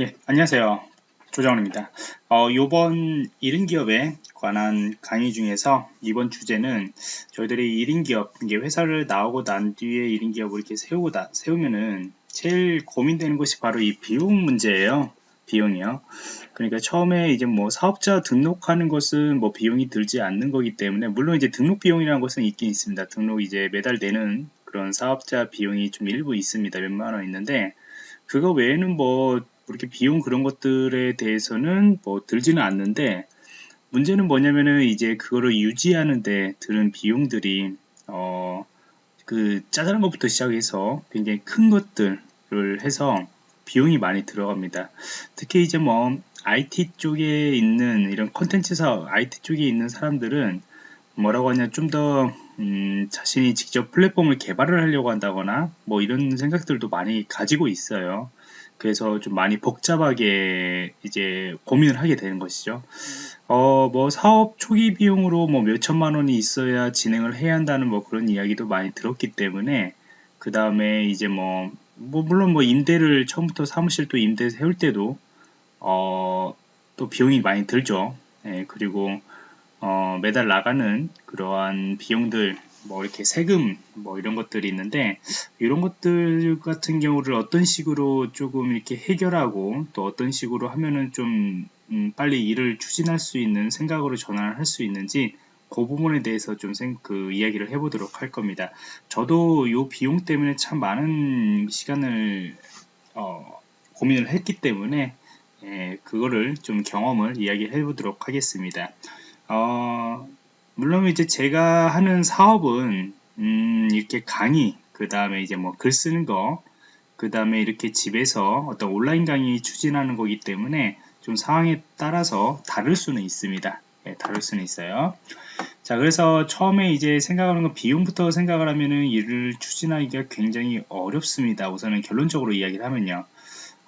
예, 안녕하세요. 조정원입니다. 어, 요번 1인 기업에 관한 강의 중에서 이번 주제는 저희들이 1인 기업, 이게 회사를 나오고 난 뒤에 1인 기업을 이렇게 세우고 다, 세우면은 제일 고민되는 것이 바로 이 비용 문제예요. 비용이요. 그러니까 처음에 이제 뭐 사업자 등록하는 것은 뭐 비용이 들지 않는 거기 때문에 물론 이제 등록 비용이라는 것은 있긴 있습니다. 등록 이제 매달 내는 그런 사업자 비용이 좀 일부 있습니다. 몇만 원 있는데 그거 외에는 뭐 이렇게 비용 그런 것들에 대해서는 뭐 들지는 않는데 문제는 뭐냐면은 이제 그거를 유지하는데 드는 비용들이 어 그 짜잘한 것부터 시작해서 굉장히 큰 것들을 해서 비용이 많이 들어갑니다. 특히 이제 뭐 IT 쪽에 있는 이런 컨텐츠 사업, IT 쪽에 있는 사람들은 뭐라고 하냐 좀더 음, 자신이 직접 플랫폼을 개발을 하려고 한다거나 뭐 이런 생각들도 많이 가지고 있어요. 그래서 좀 많이 복잡하게 이제 고민을 하게 되는 것이죠. 어, 뭐 사업 초기 비용으로 뭐 몇천만 원이 있어야 진행을 해야 한다는 뭐 그런 이야기도 많이 들었기 때문에 그 다음에 이제 뭐, 뭐 물론 뭐 임대를 처음부터 사무실 또 임대 세울 때도 어, 또 비용이 많이 들죠. 예, 그리고 어, 매달 나가는 그러한 비용들 뭐 이렇게 세금 뭐 이런 것들이 있는데 이런 것들 같은 경우를 어떤 식으로 조금 이렇게 해결하고 또 어떤 식으로 하면은 좀 음, 빨리 일을 추진할 수 있는 생각으로 전환을 할 수 있는지 그 부분에 대해서 좀 그 이야기를 해보도록 할 겁니다. 저도 이 비용 때문에 참 많은 시간을 어, 고민을 했기 때문에 예, 그거를 좀 경험을 이야기해 보도록 하겠습니다. 어, 물론 이제 제가 하는 사업은 음, 이렇게 강의 그 다음에 이제 뭐 글 쓰는 거 그 다음에 이렇게 집에서 어떤 온라인 강의 추진하는 거기 때문에 좀 상황에 따라서 다를 수는 있습니다. 예, 다를 수는 있어요. 자, 그래서 처음에 이제 생각하는 건 비용부터 생각을 하면은 일을 추진하기가 굉장히 어렵습니다. 우선은 결론적으로 이야기를 하면요.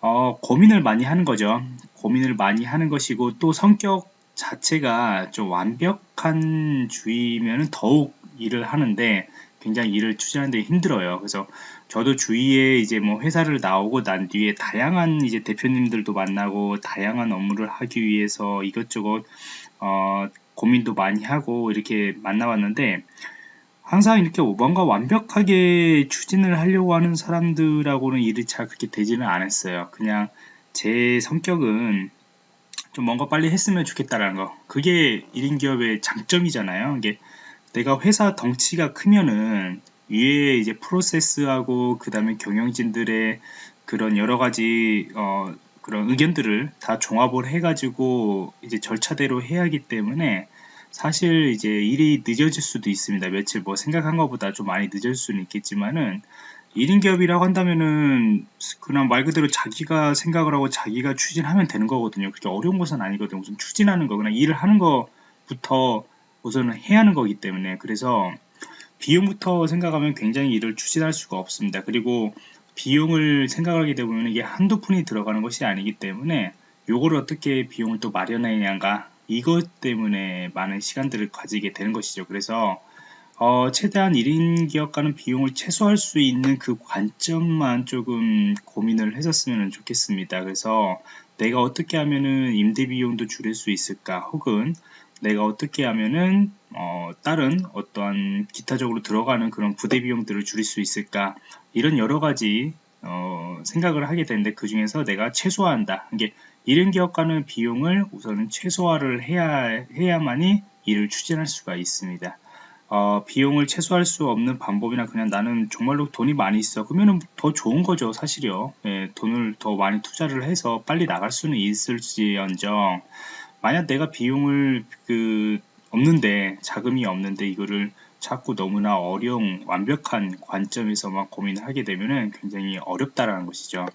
어, 고민을 많이 하는 거죠. 고민을 많이 하는 것이고 또 성격 자체가 좀 완벽한 주의면 더욱 일을 하는데 굉장히 일을 추진하는 데 힘들어요. 그래서 저도 주위에 이제 뭐 회사를 나오고 난 뒤에 다양한 이제 대표님들도 만나고 다양한 업무를 하기 위해서 이것저것 어, 고민도 많이 하고 이렇게 만나왔는데 항상 이렇게 뭔가 완벽하게 추진을 하려고 하는 사람들하고는 일이 잘 그렇게 되지는 않았어요. 그냥 제 성격은 좀 뭔가 빨리 했으면 좋겠다라는 거. 그게 1인 기업의 장점이잖아요. 이게 내가 회사 덩치가 크면은 위에 이제 프로세스하고 그 다음에 경영진들의 그런 여러 가지 어 그런 의견들을 다 종합을 해가지고 이제 절차대로 해야 하기 때문에 사실 이제 일이 늦어질 수도 있습니다. 며칠 뭐 생각한 것보다 좀 많이 늦어질 수는 있겠지만은 1인 기업이라고 한다면은 그냥 말 그대로 자기가 생각을 하고 자기가 추진하면 되는 거거든요. 그렇게 어려운 것은 아니거든요. 무슨 추진하는 거 그냥 일을 하는 것부터 우선은 해야 하는 거기 때문에 그래서 비용부터 생각하면 굉장히 일을 추진할 수가 없습니다. 그리고 비용을 생각하게 되면 이게 한두 푼이 들어가는 것이 아니기 때문에 요거를 어떻게 비용을 또 마련하느냐가 이것 때문에 많은 시간들을 가지게 되는 것이죠. 그래서 어, 최대한 1인 기업가는 비용을 최소화할 수 있는 그 관점만 조금 고민을 했었으면 좋겠습니다. 그래서 내가 어떻게 하면은 임대 비용도 줄일 수 있을까 혹은 내가 어떻게 하면은 어, 다른 어떠한 기타적으로 들어가는 그런 부대 비용들을 줄일 수 있을까 이런 여러 가지 어, 생각을 하게 되는데 그 중에서 내가 최소화한다 이게 1인 기업가는 비용을 우선은 최소화를 해야 해야만이 일을 추진할 수가 있습니다. 어, 비용을 최소화할 수 없는 방법이나 그냥 나는 정말로 돈이 많이 있어. 그러면 더 좋은 거죠 사실이요. 예, 돈을 더 많이 투자를 해서 빨리 나갈 수는 있을지언정. 만약 내가 비용을 그 없는데 자금이 없는데 이거를 자꾸 너무나 어려운 완벽한 관점에서만 고민을 하게 되면은 굉장히 어렵다라는 것이죠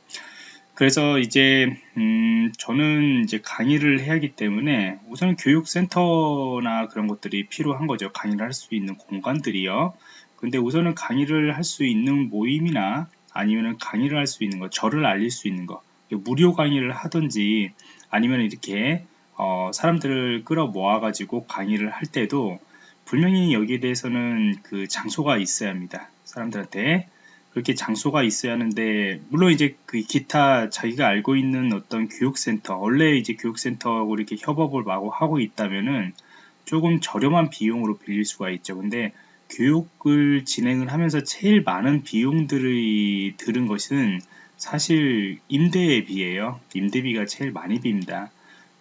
그래서 이제 음 저는 이제 강의를 해야 하기 때문에 우선 교육센터나 그런 것들이 필요한 거죠. 강의를 할 수 있는 공간들이요. 근데 우선은 강의를 할 수 있는 모임이나 아니면 강의를 할 수 있는 거, 저를 알릴 수 있는 거, 무료 강의를 하든지 아니면 이렇게 어, 사람들을 끌어 모아 가지고 강의를 할 때도 분명히 여기에 대해서는 그 장소가 있어야 합니다. 사람들한테 그렇게 장소가 있어야 하는데 물론 이제 그 기타 자기가 알고 있는 어떤 교육센터 원래 이제 교육센터하고 이렇게 협업을 마구 하고 있다면은 조금 저렴한 비용으로 빌릴 수가 있죠. 근데 교육을 진행을 하면서 제일 많은 비용들이 들은 것은 사실 임대에 비해요. 임대비가 제일 많이 빕니다.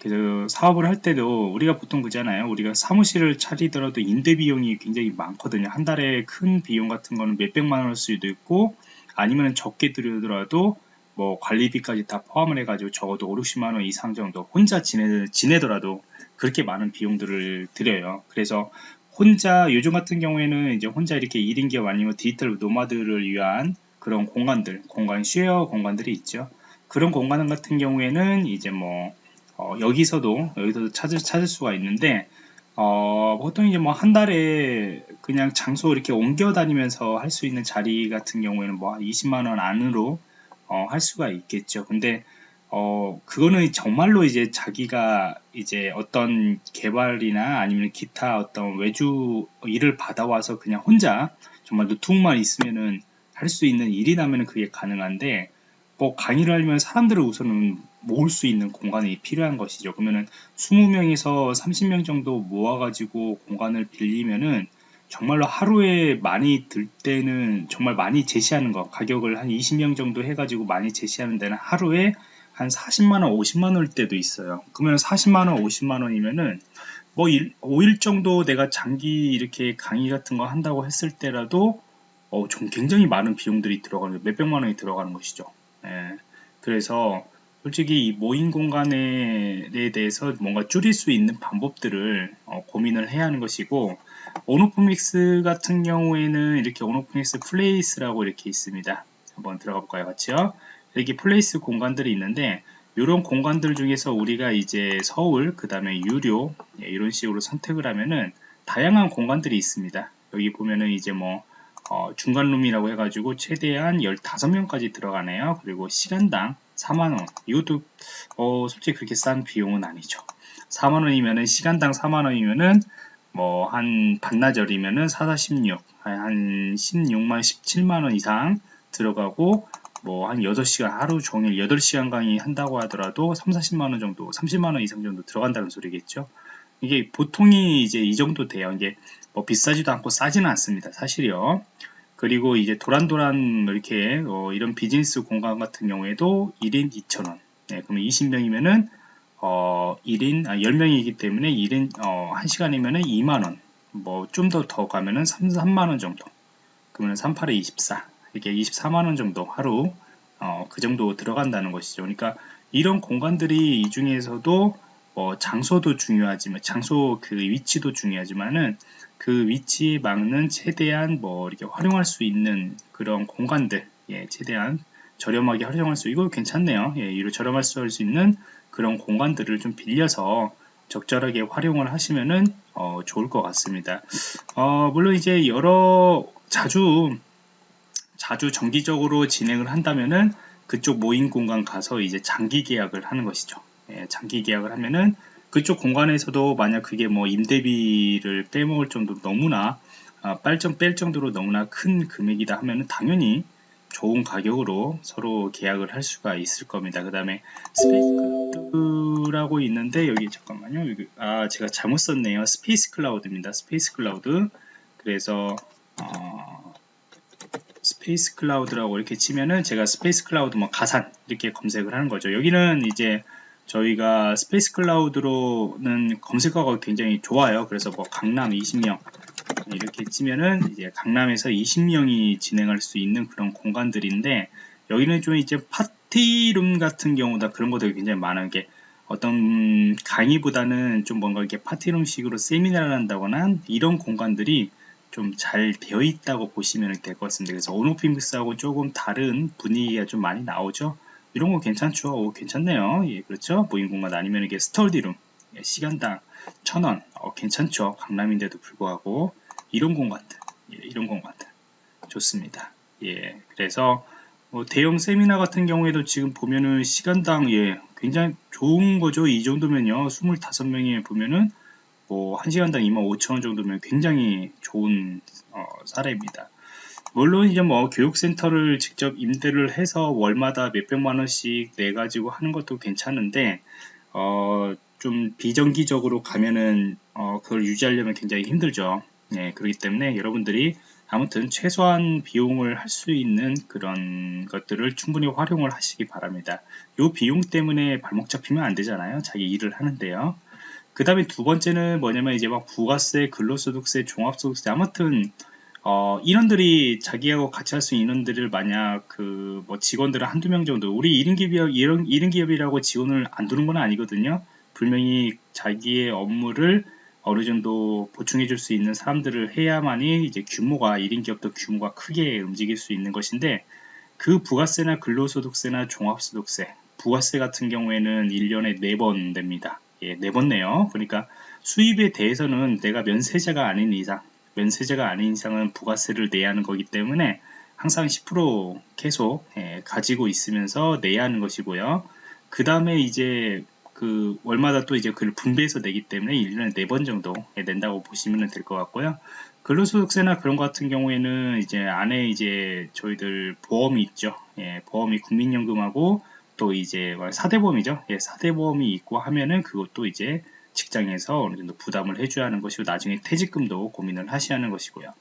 그래서 사업을 할 때도 우리가 보통 그잖아요. 우리가 사무실을 차리더라도 임대 비용이 굉장히 많거든요. 한 달에 큰 비용 같은 거는 몇백만 원일 수도 있고 아니면 적게 들더라도 뭐 관리비까지 다 포함을 해가지고 적어도 5, 60만 원 이상 정도 혼자 지내, 지내더라도 그렇게 많은 비용들을 들여요. 그래서 혼자 요즘 같은 경우에는 이제 혼자 이렇게 1인 기업 아니면 디지털 노마드를 위한 그런 공간들, 공간 쉐어 공간들이 있죠. 그런 공간 같은 경우에는 이제 뭐 어, 여기서도 여기서도 찾을 찾을 수가 있는데 어, 보통 이제 뭐 한 달에 그냥 장소 이렇게 옮겨 다니면서 할 수 있는 자리 같은 경우에는 뭐 20만 원 안으로 어, 할 수가 있겠죠. 근데 어, 그거는 정말로 이제 자기가 이제 어떤 개발이나 아니면 기타 어떤 외주 일을 받아와서 그냥 혼자 정말 노트북만 있으면은 할 수 있는 일이라면 그게 가능한데 뭐 강의를 하려면 사람들을 우선은 모을 수 있는 공간이 필요한 것이죠. 그러면은 20명에서 30명 정도 모아가지고 공간을 빌리면은 정말로 하루에 많이 들 때는 정말 많이 제시하는 거 가격을 한 20명 정도 해가지고 많이 제시하는 데는 하루에 한 40만원 50만원일 때도 있어요 그러면 40만원 50만원이면은 뭐 5일 정도 내가 장기 이렇게 강의 같은 거 한다고 했을 때라도 어, 좀 굉장히 많은 비용들이 들어가는 몇백만원이 들어가는 것이죠 예, 그래서 솔직히 이 모임 공간에 대해서 뭔가 줄일 수 있는 방법들을 어, 고민을 해야 하는 것이고 온오프믹스 같은 경우에는 이렇게 온오프믹스 플레이스라고 이렇게 있습니다. 한번 들어가 볼까요? 같이요. 이렇게 플레이스 공간들이 있는데 이런 공간들 중에서 우리가 이제 서울 그 다음에 유료 예, 이런 식으로 선택을 하면은 다양한 공간들이 있습니다. 여기 보면은 이제 뭐 어, 중간룸이라고 해가지고 최대한 15명까지 들어가네요. 그리고 시간당 4만원. 이것도, 어, 솔직히 그렇게 싼 비용은 아니죠. 4만원이면은, 시간당 4만원이면은, 뭐, 한 반나절이면은 4, 4, 16, 한 16만, 17만원 이상 들어가고, 뭐, 한 8시간, 하루 종일 8시간 강의 한다고 하더라도 3, 40만원 정도, 30만원 이상 정도 들어간다는 소리겠죠. 이게 보통이 이제 이 정도 돼요. 이게 뭐 비싸지도 않고 싸지는 않습니다. 사실이요. 그리고 이제 도란도란 이렇게 어 이런 비즈니스 공간 같은 경우에도 1인 2,000원. 네, 그러면 20명이면은 어 1인 아 10명이기 때문에 1인 어 1시간이면은 2만 원. 뭐 좀 더더 더 가면은 3, 3만 원 정도. 그러면 38에 24. 이렇게 24만 원 정도 하루 어, 그 정도 들어간다는 것이죠. 그러니까 이런 공간들이 이 중에서도 어, 장소도 중요하지만 장소 그 위치도 중요하지만은 그 위치에 맞는 최대한 뭐 이렇게 활용할 수 있는 그런 공간들 예, 최대한 저렴하게 활용할 수 이거 괜찮네요. 예, 이로 저렴할 수 있는 그런 공간들을 좀 빌려서 적절하게 활용을 하시면은 어, 좋을 것 같습니다. 어, 물론 이제 여러 자주 자주 정기적으로 진행을 한다면은 그쪽 모임 공간 가서 이제 장기 계약을 하는 것이죠. 예, 장기 계약을 하면은 그쪽 공간에서도 만약 그게 뭐 임대비를 빼먹을 정도로 너무나 아, 빨점 뺄 정도로 너무나 큰 금액이다 하면은 당연히 좋은 가격으로 서로 계약을 할 수가 있을 겁니다. 그 다음에 스페이스 클라우드라고 있는데 여기 잠깐만요. 여기, 아 제가 잘못 썼네요. 스페이스 클라우드입니다. 스페이스 클라우드. 그래서 어, 스페이스 클라우드라고 이렇게 치면은 제가 스페이스 클라우드 뭐 가산 이렇게 검색을 하는 거죠. 여기는 이제 저희가 스페이스 클라우드로는 검색어가 굉장히 좋아요. 그래서 뭐 강남 20명 이렇게 치면은 이제 강남에서 20명이 진행할 수 있는 그런 공간들인데 여기는 좀 이제 파티룸 같은 경우다 그런 것들이 굉장히 많은 게 어떤 강의보다는 좀 뭔가 이렇게 파티룸식으로 세미나를 한다거나 이런 공간들이 좀 잘 되어 있다고 보시면 될 것 같습니다. 그래서 온오피믹스하고 조금 다른 분위기가 좀 많이 나오죠. 이런 거 괜찮죠? 오, 괜찮네요. 예, 그렇죠? 모임 공간 아니면 이게 스터디룸 예, 시간당 천원 어, 괜찮죠? 강남인데도 불구하고 이런 공간들 예, 이런 공간들 좋습니다. 예, 그래서 뭐 대형 세미나 같은 경우에도 지금 보면은 시간당 예, 굉장히 좋은 거죠. 이 정도면요. 25명이 보면은 뭐 1시간당 25,000원 정도면 굉장히 좋은 어, 사례입니다. 물론 이제 뭐 교육센터를 직접 임대를 해서 월마다 몇백만 원씩 내 가지고 하는 것도 괜찮은데 어, 좀 비정기적으로 가면은 어, 그걸 유지하려면 굉장히 힘들죠. 네, 그렇기 때문에 여러분들이 아무튼 최소한 비용을 할 수 있는 그런 것들을 충분히 활용을 하시기 바랍니다. 이 비용 때문에 발목 잡히면 안 되잖아요. 자기 일을 하는데요. 그 다음에 두 번째는 뭐냐면 이제 막 부가세, 근로소득세, 종합소득세 아무튼 어, 인원들이 자기하고 같이 할 수 있는 인원들을 만약 그 뭐 직원들을 한두 명 정도 우리 1인 기업, 1인 기업이라고 지원을 안 두는 건 아니거든요. 분명히 자기의 업무를 어느 정도 보충해 줄 수 있는 사람들을 해야만이 이제 규모가 1인 기업도 규모가 크게 움직일 수 있는 것인데 그 부가세나 근로소득세나 종합소득세 부가세 같은 경우에는 1년에 4번 됩니다. 예, 4번 내요. 그러니까 수입에 대해서는 내가 면세자가 아닌 이상 면세자가 아닌 이상은 부가세를 내야 하는 거기 때문에 항상 10% 계속 예, 가지고 있으면서 내야 하는 것이고요. 그 다음에 이제 그 월마다 또 이제 그걸 분배해서 내기 때문에 1년에 4번 정도 낸다고 보시면 될 것 같고요. 근로소득세나 그런 것 같은 경우에는 이제 안에 이제 저희들 보험이 있죠. 예, 보험이 국민연금하고 또 이제 4대보험이죠. 예, 4대보험이 있고 하면은 그것도 이제 직장에서 어느 정도 부담을 해줘야 하는 것이고 나중에 퇴직금도 고민을 하셔야 하는 것이고요.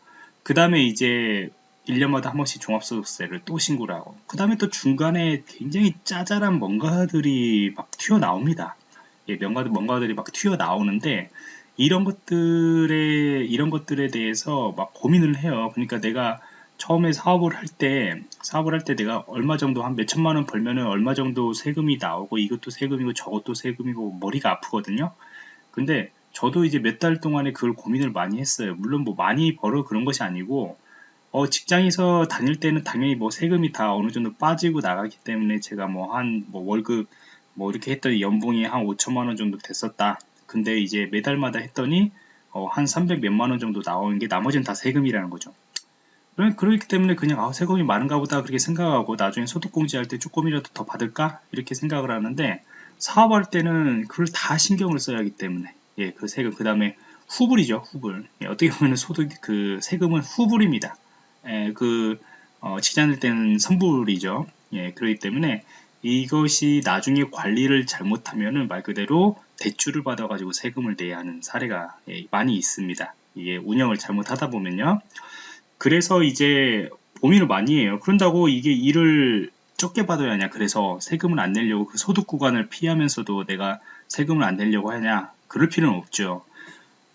그 다음에 이제 1년마다 한 번씩 종합소득세를 또 신고를 하고 그 다음에 또 중간에 굉장히 짜잘한 뭔가들이 막 튀어나옵니다. 예, 뭔가들, 뭔가들이 막 튀어나오는데 이런 것들에 이런 것들에 대해서 막 고민을 해요. 그러니까 내가 처음에 사업을 할 때 사업을 할 때 내가 얼마 정도 한 몇 천만 원 벌면은 얼마 정도 세금이 나오고 이것도 세금이고 저것도 세금이고 머리가 아프거든요. 근데 저도 이제 몇 달 동안에 그걸 고민을 많이 했어요. 물론 뭐 많이 벌어 그런 것이 아니고 어, 직장에서 다닐 때는 당연히 뭐 세금이 다 어느 정도 빠지고 나가기 때문에 제가 뭐 한뭐 뭐 월급 뭐 이렇게 했더니 연봉이 한 5천만 원 정도 됐었다. 근데 이제 매달마다 했더니 어, 한 300 몇만 원 정도 나오는 게 나머지는 다 세금이라는 거죠. 그렇기 때문에 그냥 아, 세금이 많은가 보다 그렇게 생각하고 나중에 소득공제 할 때 조금이라도 더 받을까 이렇게 생각을 하는데 사업할 때는 그걸 다 신경을 써야 하기 때문에. 예, 그 세금 그 다음에 후불이죠 후불. 예, 어떻게 보면 소득 그 세금은 후불입니다. 예, 그 어, 직장일 때는 선불이죠. 예, 그렇기 때문에 이것이 나중에 관리를 잘못하면은 말 그대로 대출을 받아 가지고 세금을 내야 하는 사례가 예, 많이 있습니다. 이게 운영을 잘못하다 보면요. 그래서 이제 고민을 많이 해요. 그런다고 이게 일을 적게 받아야 하냐 그래서 세금을 안 내려고 그 소득 구간을 피하면서도 내가 세금을 안 내려고 하냐 그럴 필요는 없죠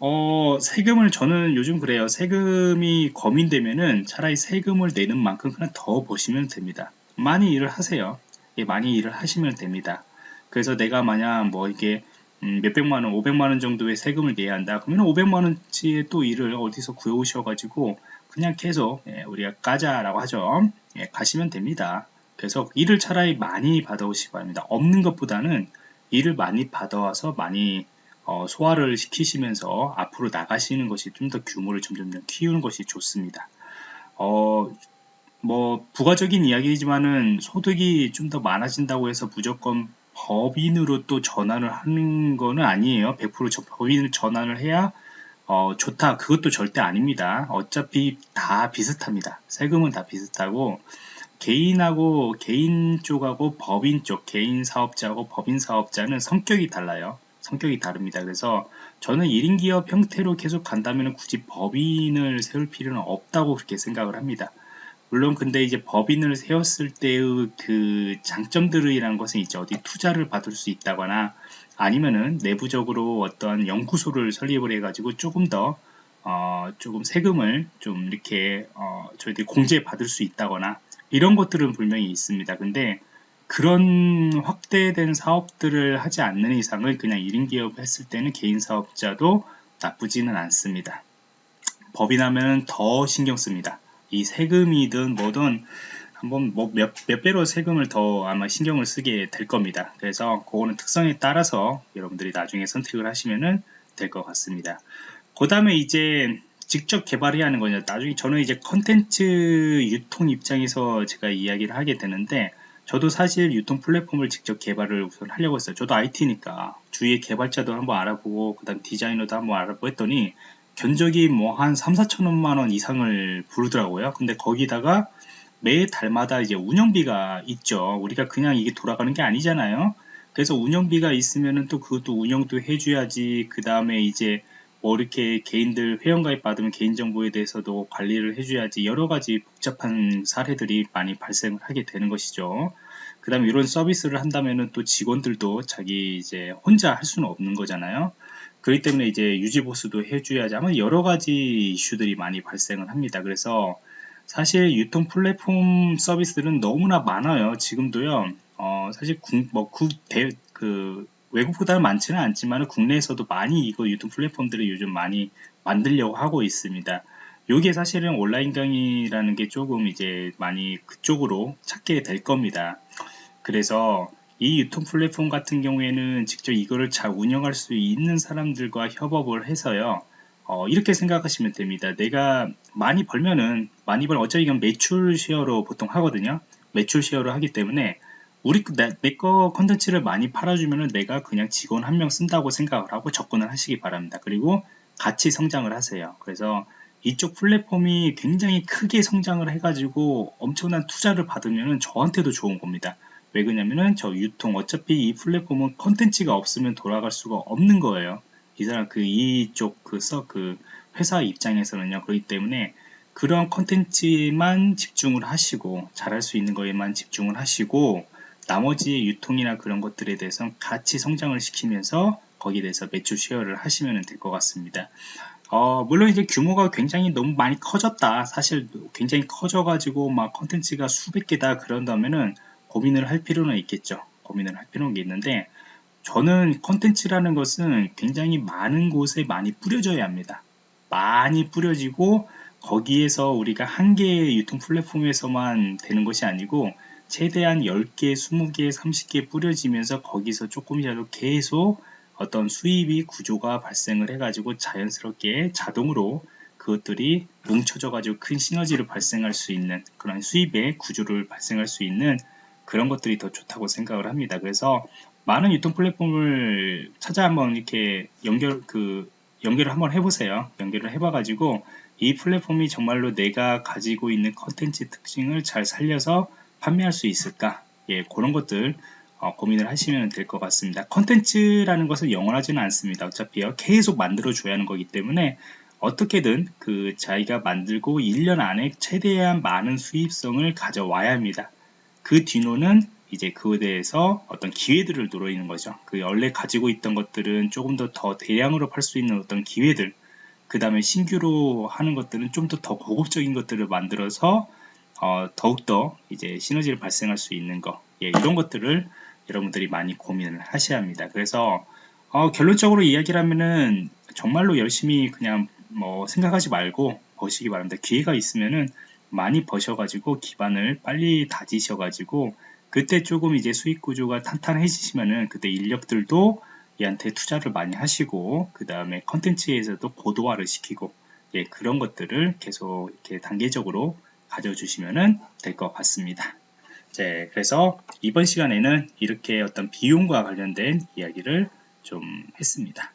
어, 세금을 저는 요즘 그래요. 세금이 거민되면은 차라리 세금을 내는 만큼 그냥 더 버시면 됩니다. 많이 일을 하세요. 예, 많이 일을 하시면 됩니다. 그래서 내가 만약 뭐 이게 음, 몇백만 원, 오백만 원 정도의 세금을 내야 한다. 그러면 오백만 원치의 또 일을 어디서 구해 오셔가지고 그냥 계속 예, 우리가 까자라고 하죠. 예, 가시면 됩니다. 그래서 일을 차라리 많이 받아오시기 바랍니다. 없는 것보다는 일을 많이 받아와서 많이 어, 소화를 시키시면서 앞으로 나가시는 것이 좀 더 규모를 점점 키우는 것이 좋습니다. 어, 뭐 부가적인 이야기지만은 소득이 좀 더 많아진다고 해서 무조건 법인으로 또 전환을 하는 거는 아니에요. 100% 법인을 전환을 해야 어, 좋다. 그것도 절대 아닙니다. 어차피 다 비슷합니다. 세금은 다 비슷하고 개인하고 개인 쪽하고 법인 쪽 개인 사업자하고 법인 사업자는 성격이 달라요. 성격이 다릅니다. 그래서 저는 1인 기업 형태로 계속 간다면 굳이 법인을 세울 필요는 없다고 그렇게 생각을 합니다. 물론 근데 이제 법인을 세웠을 때의 그 장점들이라는 것은 있죠. 어디 투자를 받을 수 있다거나 아니면은 내부적으로 어떤 연구소를 설립을 해가지고 조금 더 어, 조금 세금을 좀 이렇게 어, 저희들이 공제 받을 수 있다거나 이런 것들은 분명히 있습니다. 근데 그런 확대된 사업들을 하지 않는 이상은 그냥 1인 기업 했을 때는 개인 사업자도 나쁘지는 않습니다. 법인하면 더 신경 씁니다. 이 세금이든 뭐든 한번 뭐 몇, 몇 배로 세금을 더 아마 신경을 쓰게 될 겁니다. 그래서 그거는 특성에 따라서 여러분들이 나중에 선택을 하시면 될 것 같습니다. 그 다음에 이제 직접 개발해야 하는 거냐 나중에 저는 이제 컨텐츠 유통 입장에서 제가 이야기를 하게 되는데 저도 사실 유통 플랫폼을 직접 개발을 우선 하려고 했어요 저도 IT니까 주위에 개발자도 한번 알아보고 그 다음 디자이너도 한번 알아보고 했더니 견적이 뭐 한 3, 4천원만 원 이상을 부르더라고요. 근데 거기다가 매 달마다 이제 운영비가 있죠. 우리가 그냥 이게 돌아가는 게 아니잖아요. 그래서 운영비가 있으면은 또 그것도 운영도 해줘야지. 그 다음에 이제 뭐 이렇게 개인들 회원가입 받으면 개인정보에 대해서도 관리를 해줘야지. 여러 가지 복잡한 사례들이 많이 발생을 하게 되는 것이죠. 그 다음에 이런 서비스를 한다면은 또 직원들도 자기 이제 혼자 할 수는 없는 거잖아요. 그렇기 때문에 이제 유지보수도 해줘야지 아마 여러 가지 이슈들이 많이 발생을 합니다. 그래서 사실 유통 플랫폼 서비스들은 너무나 많아요. 지금도요. 어, 사실 국, 뭐, 국, 대, 그, 외국보다는 많지는 않지만 국내에서도 많이 이거 유통 플랫폼들을 요즘 많이 만들려고 하고 있습니다. 요게 사실은 온라인 강의라는 게 조금 이제 많이 그쪽으로 찾게 될 겁니다. 그래서 이 유통 플랫폼 같은 경우에는 직접 이거를 잘 운영할 수 있는 사람들과 협업을 해서요. 어, 이렇게 생각하시면 됩니다. 내가 많이 벌면은 많이 벌 어차피 이건 매출 share로 보통 하거든요. 매출 share로 하기 때문에 우리 내거 컨텐츠를 많이 팔아주면은 내가 그냥 직원 한 명 쓴다고 생각을 하고 접근을 하시기 바랍니다. 그리고 같이 성장을 하세요. 그래서 이쪽 플랫폼이 굉장히 크게 성장을 해가지고 엄청난 투자를 받으면 저한테도 좋은 겁니다. 왜 그러냐면은 저 유통 어차피 이 플랫폼은 컨텐츠가 없으면 돌아갈 수가 없는 거예요. 이 사람 그 이쪽 그서그 그 회사 입장에서는요. 그렇기 때문에 그런 컨텐츠만 집중을 하시고 잘할 수 있는 거에만 집중을 하시고 나머지 유통이나 그런 것들에 대해서 같이 성장을 시키면서 거기에 대해서 매출 share를 하시면 될 것 같습니다. 어, 물론 이제 규모가 굉장히 너무 많이 커졌다. 사실 굉장히 커져가지고 막 컨텐츠가 수백 개다 그런다면은 고민을 할 필요는 있겠죠. 고민을 할 필요는 있는데 저는 컨텐츠라는 것은 굉장히 많은 곳에 많이 뿌려져야 합니다. 많이 뿌려지고 거기에서 우리가 한 개의 유통 플랫폼에서만 되는 것이 아니고 최대한 10개, 20개, 30개 뿌려지면서 거기서 조금이라도 계속 어떤 수입이 구조가 발생을 해가지고 자연스럽게 자동으로 그것들이 뭉쳐져 가지고 큰 시너지를 발생할 수 있는 그런 수입의 구조를 발생할 수 있는 그런 것들이 더 좋다고 생각을 합니다. 그래서 많은 유통 플랫폼을 찾아 한번 이렇게 연결 그 연결을 한번 해보세요. 연결을 해봐가지고 이 플랫폼이 정말로 내가 가지고 있는 컨텐츠 특징을 잘 살려서 판매할 수 있을까? 예, 그런 것들 어, 고민을 하시면 될 것 같습니다. 컨텐츠라는 것은 영원하지는 않습니다. 어차피요 계속 만들어 줘야 하는 거기 때문에 어떻게든 그 자기가 만들고 1년 안에 최대한 많은 수입성을 가져와야 합니다. 그 뒤로는 이제 그에 대해서 어떤 기회들을 누르는 거죠. 그 원래 가지고 있던 것들은 조금 더 더 대량으로 팔 수 있는 어떤 기회들, 그 다음에 신규로 하는 것들은 좀 더더 고급적인 것들을 만들어서 어, 더욱더 이제 시너지를 발생할 수 있는 거, 예, 이런 것들을 여러분들이 많이 고민을 하셔야 합니다. 그래서 어, 결론적으로 이야기를 하면은 정말로 열심히 그냥 뭐 생각하지 말고 보시기 바랍니다. 기회가 있으면은 많이 버셔가지고 기반을 빨리 다지셔가지고 그때 조금 이제 수익 구조가 탄탄해지시면은 그때 인력들도 얘한테 투자를 많이 하시고 그 다음에 컨텐츠에서도 고도화를 시키고 예, 그런 것들을 계속 이렇게 단계적으로 가져주시면 될 것 같습니다. 네, 그래서 이번 시간에는 이렇게 어떤 비용과 관련된 이야기를 좀 했습니다.